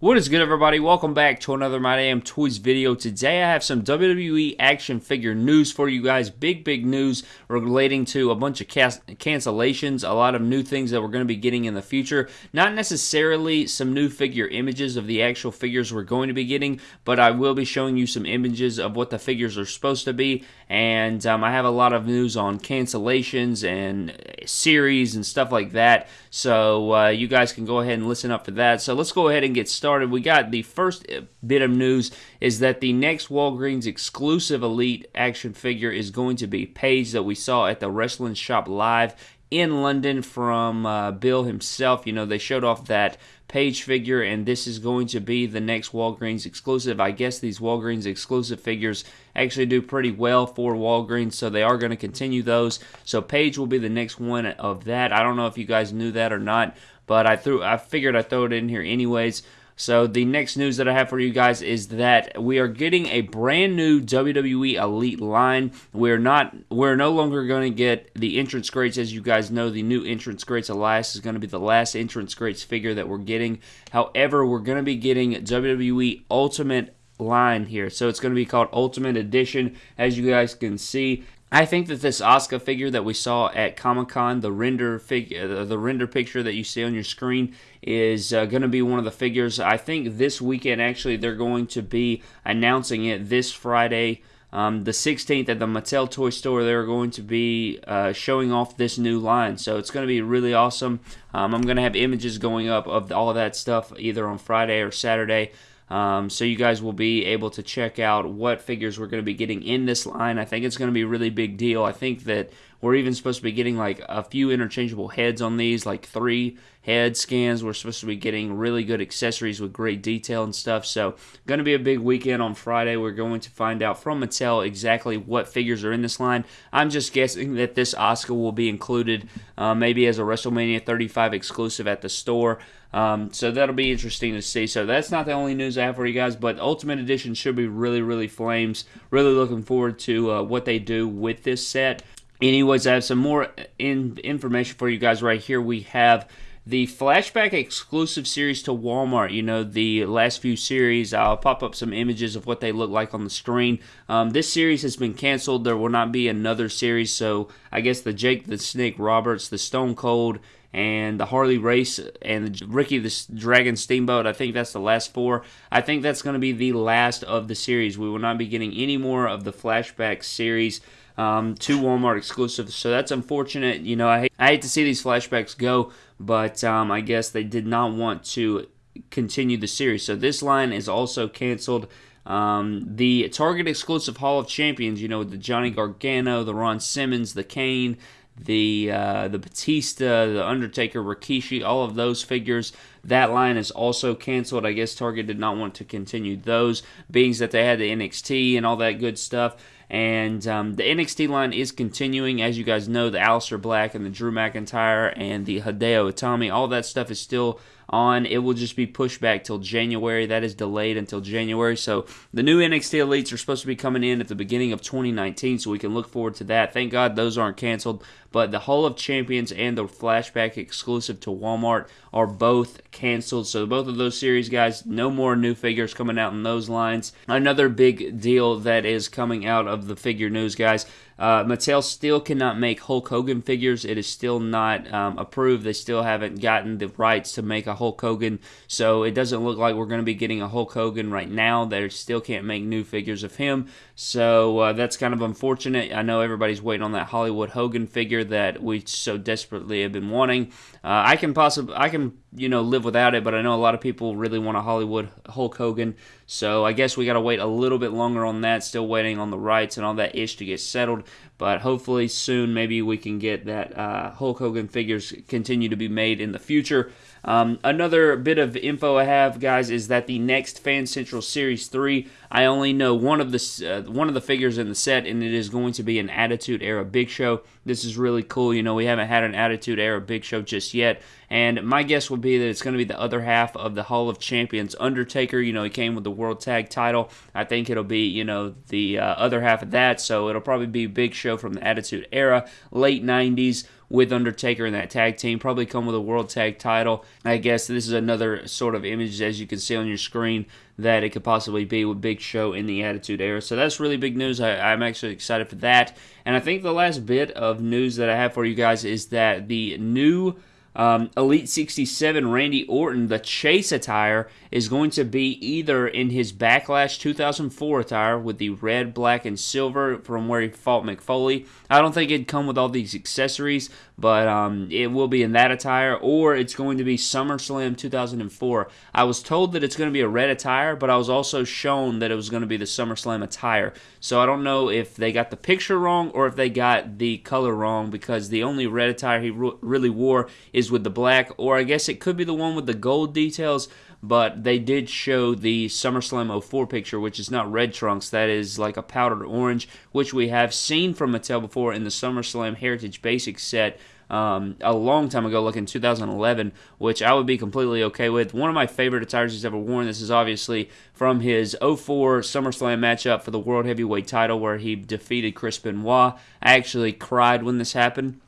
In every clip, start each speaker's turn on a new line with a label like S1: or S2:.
S1: What is good, everybody? Welcome back to another My Damn Toys video. Today, I have some WWE action figure news for you guys. Big, big news relating to a bunch of cancellations, a lot of new things that we're going to be getting in the future. Not necessarily some new figure images of the actual figures we're going to be getting, but I will be showing you some images of what the figures are supposed to be. And um, I have a lot of news on cancellations and series and stuff like that. So uh, you guys can go ahead and listen up for that. So let's go ahead and get started started, we got the first bit of news is that the next Walgreens exclusive Elite action figure is going to be Paige that we saw at the Wrestling Shop Live in London from uh, Bill himself. You know, they showed off that Paige figure, and this is going to be the next Walgreens exclusive. I guess these Walgreens exclusive figures actually do pretty well for Walgreens, so they are going to continue those. So Paige will be the next one of that. I don't know if you guys knew that or not, but I threw I figured I'd throw it in here anyways. So the next news that I have for you guys is that we are getting a brand new WWE Elite line. We're not we're no longer going to get the entrance greats as you guys know the new entrance greats Elias is going to be the last entrance greats figure that we're getting. However, we're going to be getting WWE Ultimate line here. So it's going to be called Ultimate Edition as you guys can see. I think that this Asuka figure that we saw at Comic Con, the render figure, uh, the render picture that you see on your screen, is uh, going to be one of the figures. I think this weekend, actually, they're going to be announcing it this Friday, um, the 16th, at the Mattel Toy Store. They're going to be uh, showing off this new line, so it's going to be really awesome. Um, I'm going to have images going up of all of that stuff either on Friday or Saturday. Um, so you guys will be able to check out what figures we're going to be getting in this line. I think it's going to be a really big deal. I think that we're even supposed to be getting like a few interchangeable heads on these, like three head scans. We're supposed to be getting really good accessories with great detail and stuff. So, going to be a big weekend on Friday. We're going to find out from Mattel exactly what figures are in this line. I'm just guessing that this Asuka will be included uh, maybe as a WrestleMania 35 exclusive at the store. Um, so that'll be interesting to see. So that's not the only news I have for you guys, but Ultimate Edition should be really, really flames. Really looking forward to uh, what they do with this set. Anyways, I have some more in information for you guys right here. We have the flashback exclusive series to Walmart. You know, the last few series, I'll pop up some images of what they look like on the screen. Um, this series has been canceled. There will not be another series, so I guess the Jake the Snake Roberts, the Stone Cold, and the Harley Race and the Ricky the Dragon Steamboat. I think that's the last four. I think that's going to be the last of the series. We will not be getting any more of the flashback series. Um, to Walmart exclusive, so that's unfortunate. You know, I hate, I hate to see these flashbacks go, but um, I guess they did not want to continue the series. So this line is also canceled. Um, the Target exclusive Hall of Champions, you know, the Johnny Gargano, the Ron Simmons, the Kane, the uh, the Batista, the Undertaker, Rikishi, all of those figures. That line is also canceled. I guess Target did not want to continue those, being that they had the NXT and all that good stuff. And um, the NXT line is continuing. As you guys know, the Aleister Black and the Drew McIntyre and the Hideo Itami, all that stuff is still on. It will just be pushed back till January. That is delayed until January. So the new NXT Elites are supposed to be coming in at the beginning of 2019, so we can look forward to that. Thank God those aren't canceled. But the Hall of Champions and the Flashback exclusive to Walmart are both canceled. So both of those series, guys, no more new figures coming out in those lines. Another big deal that is coming out of the figure news, guys. Uh, Mattel still cannot make Hulk Hogan figures. It is still not um, approved. They still haven't gotten the rights to make a Hulk Hogan. So it doesn't look like we're going to be getting a Hulk Hogan right now. They still can't make new figures of him. So uh, that's kind of unfortunate. I know everybody's waiting on that Hollywood Hogan figure that we so desperately have been wanting. Uh, I can possibly, I can, you know, live without it, but I know a lot of people really want a Hollywood Hulk Hogan. So I guess we got to wait a little bit longer on that. Still waiting on the rights and all that ish to get settled. But hopefully soon, maybe we can get that uh, Hulk Hogan figures continue to be made in the future. Um, another bit of info I have, guys, is that the next Fan Central Series 3, I only know one of the uh, one of the figures in the set, and it is going to be an Attitude Era Big Show. This is really cool. You know, we haven't had an Attitude Era Big Show just yet, And my guess would be that it's going to be the other half of the Hall of Champions Undertaker. You know, he came with the World Tag title. I think it'll be, you know, the uh, other half of that. So it'll probably be big show from the Attitude Era, late 90s with Undertaker in that tag team. Probably come with a world tag title. I guess this is another sort of image, as you can see on your screen, that it could possibly be with Big Show in the Attitude Era. So that's really big news. I, am actually excited for that. And I think the last bit of news that I have for you guys is that the new um, Elite 67 Randy Orton, the chase attire, is going to be either in his Backlash 2004 attire with the red, black, and silver from where he fought Mick Foley. I don't think it'd come with all these accessories, but um, it will be in that attire, or it's going to be SummerSlam 2004. I was told that it's going to be a red attire, but I was also shown that it was going to be the SummerSlam attire. So I don't know if they got the picture wrong or if they got the color wrong because the only red attire he really wore is with the black, or I guess it could be the one with the gold details but they did show the SummerSlam 04 picture, which is not red trunks. That is like a powdered orange, which we have seen from Mattel before in the SummerSlam Heritage Basics set um, a long time ago, like in 2011, which I would be completely okay with. One of my favorite attires he's ever worn. This is obviously from his 04 SummerSlam matchup for the World Heavyweight title where he defeated Chris Benoit. I actually cried when this happened.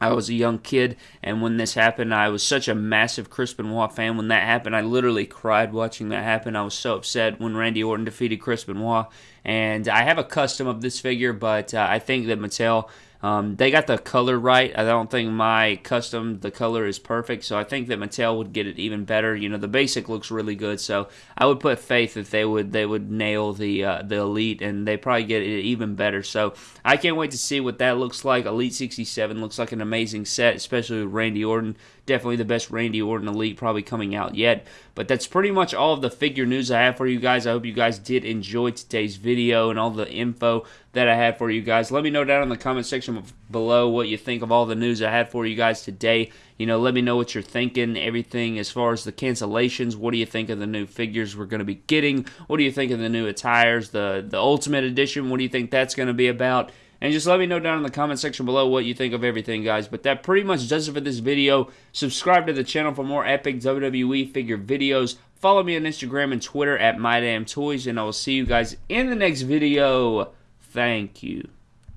S1: I was a young kid, and when this happened, I was such a massive Chris Benoit fan. When that happened, I literally cried watching that happen. I was so upset when Randy Orton defeated Chris Benoit. And I have a custom of this figure, but uh, I think that Mattel um, they got the color right. I don't think my custom the color is perfect, so I think that Mattel would get it even better. You know, the basic looks really good, so I would put faith that they would they would nail the uh, the elite and they probably get it even better. So I can't wait to see what that looks like. Elite 67 looks like an amazing set, especially with Randy Orton. Definitely the best Randy Orton Elite probably coming out yet. But that's pretty much all of the figure news I have for you guys. I hope you guys did enjoy today's video and all the info that I had for you guys. Let me know down in the comment section below what you think of all the news I had for you guys today. You know, let me know what you're thinking, everything as far as the cancellations. What do you think of the new figures we're going to be getting? What do you think of the new attires, the, the Ultimate Edition? What do you think that's going to be about? And just let me know down in the comment section below what you think of everything, guys. But that pretty much does it for this video. Subscribe to the channel for more epic WWE figure videos. Follow me on Instagram and Twitter at MyDamnToys. And I will see you guys in the next video. Thank you.